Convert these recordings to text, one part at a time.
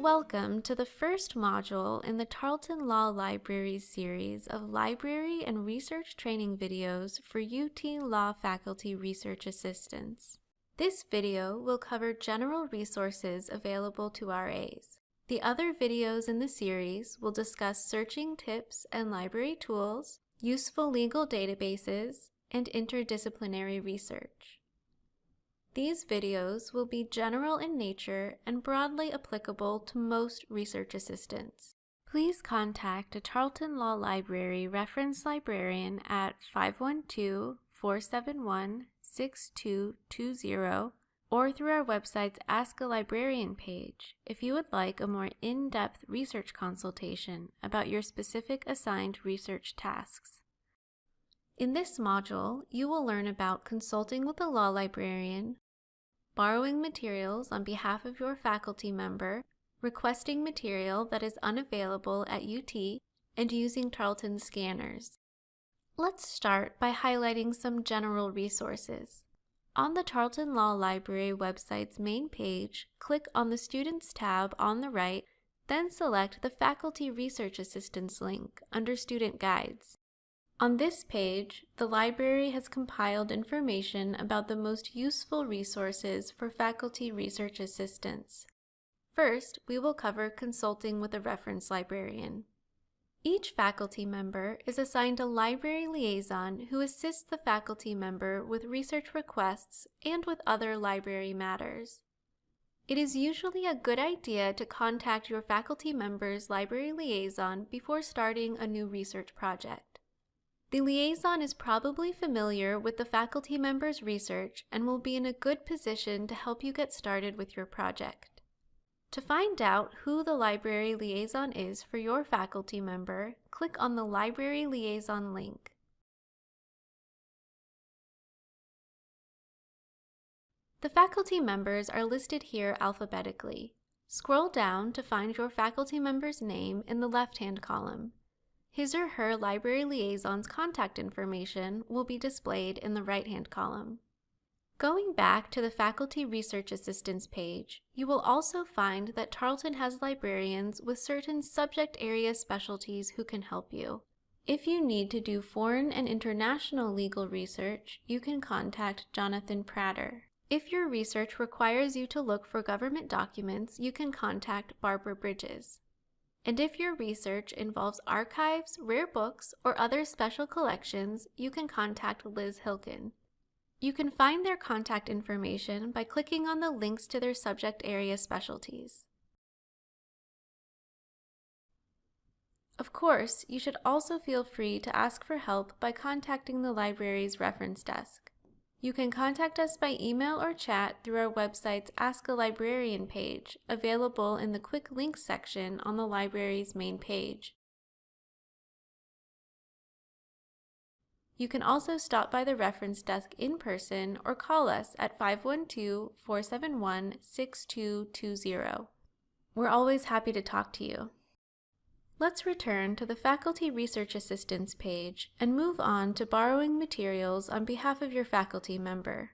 Welcome to the first module in the Tarlton Law Libraries series of library and research training videos for UT Law faculty research assistants. This video will cover general resources available to RAs. The other videos in the series will discuss searching tips and library tools, useful legal databases, and interdisciplinary research. These videos will be general in nature and broadly applicable to most research assistants. Please contact a Tarlton Law Library reference librarian at 512-471-6220 or through our website's Ask a Librarian page if you would like a more in-depth research consultation about your specific assigned research tasks. In this module, you will learn about consulting with a law librarian, borrowing materials on behalf of your faculty member, requesting material that is unavailable at UT, and using Tarlton scanners. Let's start by highlighting some general resources. On the Tarlton Law Library website's main page, click on the Students tab on the right, then select the Faculty Research Assistance link under Student Guides. On this page, the library has compiled information about the most useful resources for faculty research assistants. First, we will cover consulting with a reference librarian. Each faculty member is assigned a library liaison who assists the faculty member with research requests and with other library matters. It is usually a good idea to contact your faculty member's library liaison before starting a new research project. The liaison is probably familiar with the faculty member's research and will be in a good position to help you get started with your project. To find out who the library liaison is for your faculty member, click on the Library Liaison link. The faculty members are listed here alphabetically. Scroll down to find your faculty member's name in the left-hand column. His or her library liaison's contact information will be displayed in the right-hand column. Going back to the Faculty Research Assistance page, you will also find that Tarlton has librarians with certain subject area specialties who can help you. If you need to do foreign and international legal research, you can contact Jonathan Pratter. If your research requires you to look for government documents, you can contact Barbara Bridges. And if your research involves archives, rare books, or other special collections, you can contact Liz Hilkin. You can find their contact information by clicking on the links to their subject area specialties. Of course, you should also feel free to ask for help by contacting the library's reference desk. You can contact us by email or chat through our website's Ask a Librarian page, available in the Quick Links section on the library's main page. You can also stop by the reference desk in person or call us at 512-471-6220. We're always happy to talk to you. Let's return to the Faculty Research Assistance page and move on to borrowing materials on behalf of your faculty member.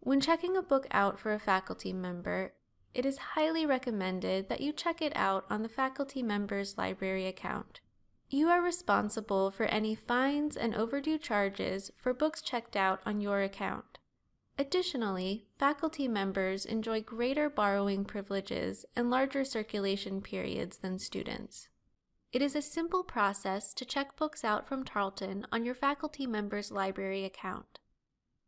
When checking a book out for a faculty member, it is highly recommended that you check it out on the faculty member's library account. You are responsible for any fines and overdue charges for books checked out on your account. Additionally, faculty members enjoy greater borrowing privileges and larger circulation periods than students. It is a simple process to check books out from Tarlton on your faculty member's library account.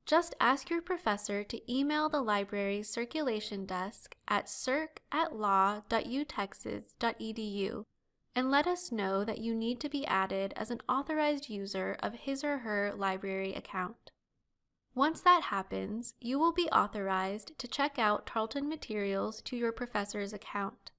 Just ask your professor to email the library's circulation desk at circ at law.utexas.edu and let us know that you need to be added as an authorized user of his or her library account. Once that happens, you will be authorized to check out Tarlton materials to your professor's account.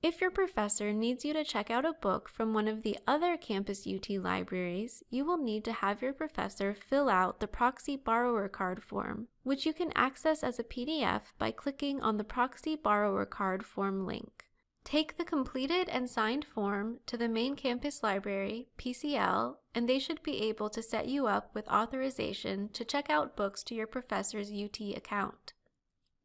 If your professor needs you to check out a book from one of the other Campus UT libraries, you will need to have your professor fill out the Proxy Borrower Card form, which you can access as a PDF by clicking on the Proxy Borrower Card form link. Take the completed and signed form to the main campus library, PCL, and they should be able to set you up with authorization to check out books to your professor's UT account.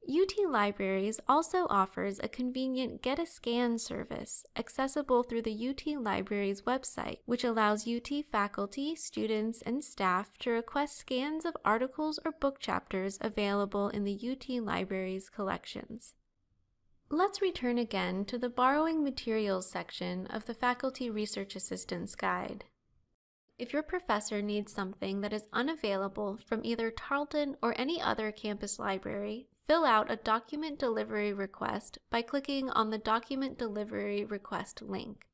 UT Libraries also offers a convenient Get a Scan service accessible through the UT Libraries website, which allows UT faculty, students, and staff to request scans of articles or book chapters available in the UT Libraries collections. Let's return again to the Borrowing Materials section of the Faculty Research Assistance Guide. If your professor needs something that is unavailable from either Tarlton or any other campus library, Fill out a document delivery request by clicking on the Document Delivery Request link.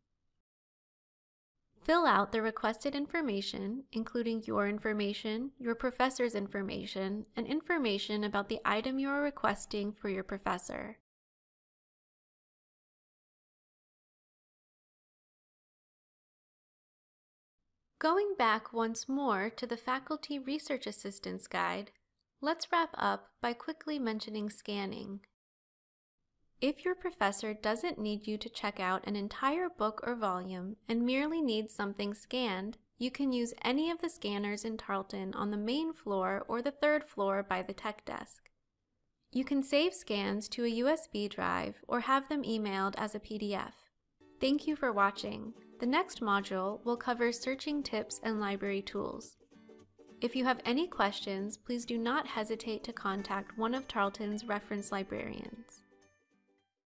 Fill out the requested information, including your information, your professor's information, and information about the item you are requesting for your professor. Going back once more to the Faculty Research Assistance Guide, Let's wrap up by quickly mentioning scanning. If your professor doesn't need you to check out an entire book or volume and merely needs something scanned, you can use any of the scanners in Tarlton on the main floor or the third floor by the tech desk. You can save scans to a USB drive or have them emailed as a PDF. Thank you for watching. The next module will cover searching tips and library tools. If you have any questions, please do not hesitate to contact one of Tarlton's reference librarians.